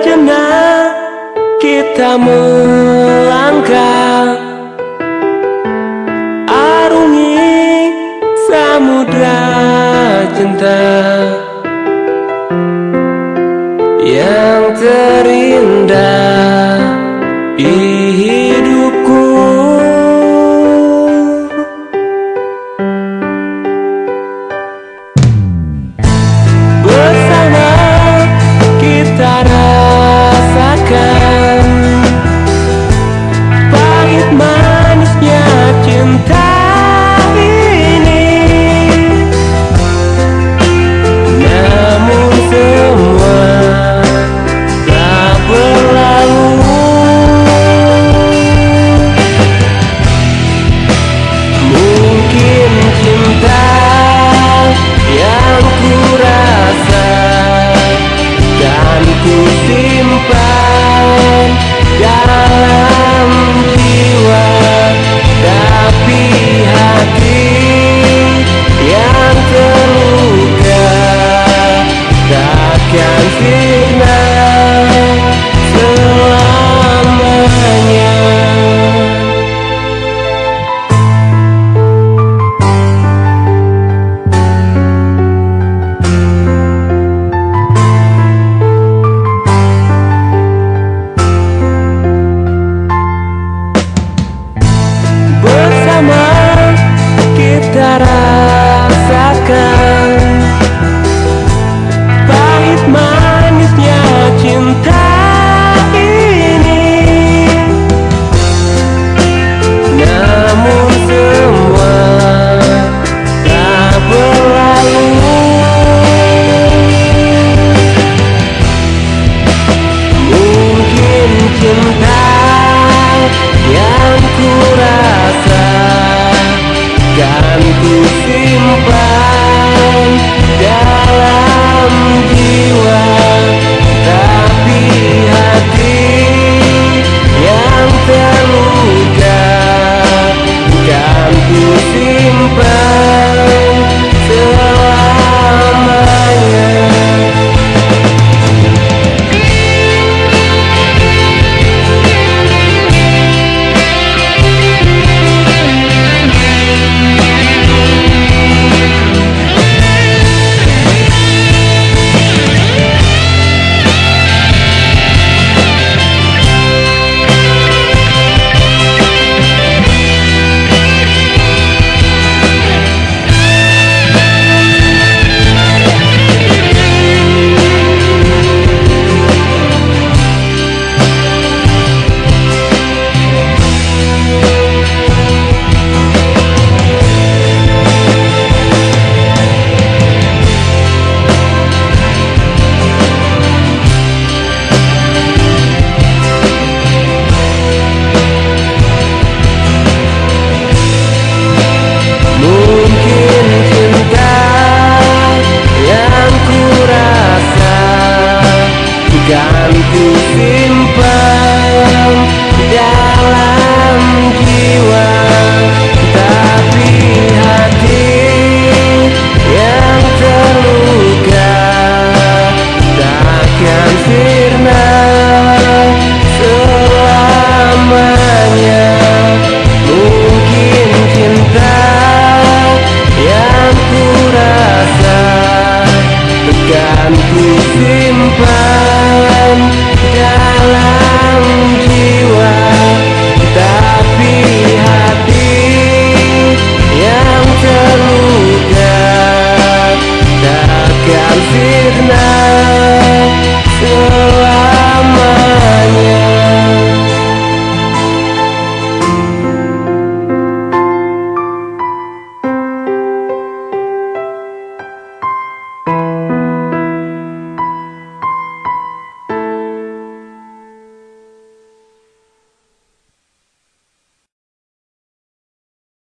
berjana kita melangkah Arungi samudra cinta Yang teri ku rasa. Kan ku simpan Jangan sini can see